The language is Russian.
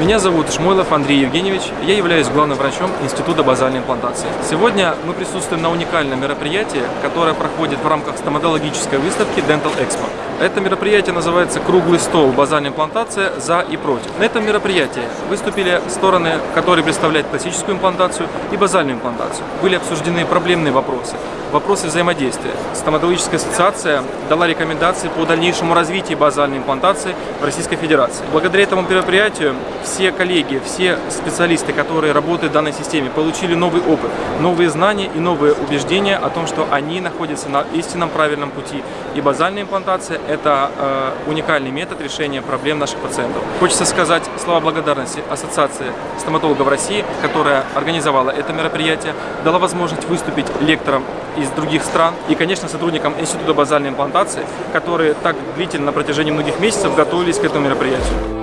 Меня зовут Шмойлов Андрей Евгеньевич, я являюсь главным врачом Института базальной имплантации. Сегодня мы присутствуем на уникальном мероприятии, которое проходит в рамках стоматологической выставки Dental Expo. Это мероприятие называется «Круглый стол. Базальная имплантация. За и против». На этом мероприятии выступили стороны, которые представляют классическую имплантацию и базальную имплантацию. Были обсуждены проблемные вопросы, вопросы взаимодействия. Стоматологическая ассоциация дала рекомендации по дальнейшему развитию базальной имплантации в Российской Федерации. Благодаря этому мероприятию все коллеги, все специалисты, которые работают в данной системе, получили новый опыт, новые знания и новые убеждения о том, что они находятся на истинном правильном пути. И базальная имплантация – это э, уникальный метод решения проблем наших пациентов. Хочется сказать слова благодарности Ассоциации стоматологов России, которая организовала это мероприятие, дала возможность выступить лекторам из других стран и, конечно, сотрудникам Института базальной имплантации, которые так длительно на протяжении многих месяцев готовились к этому мероприятию.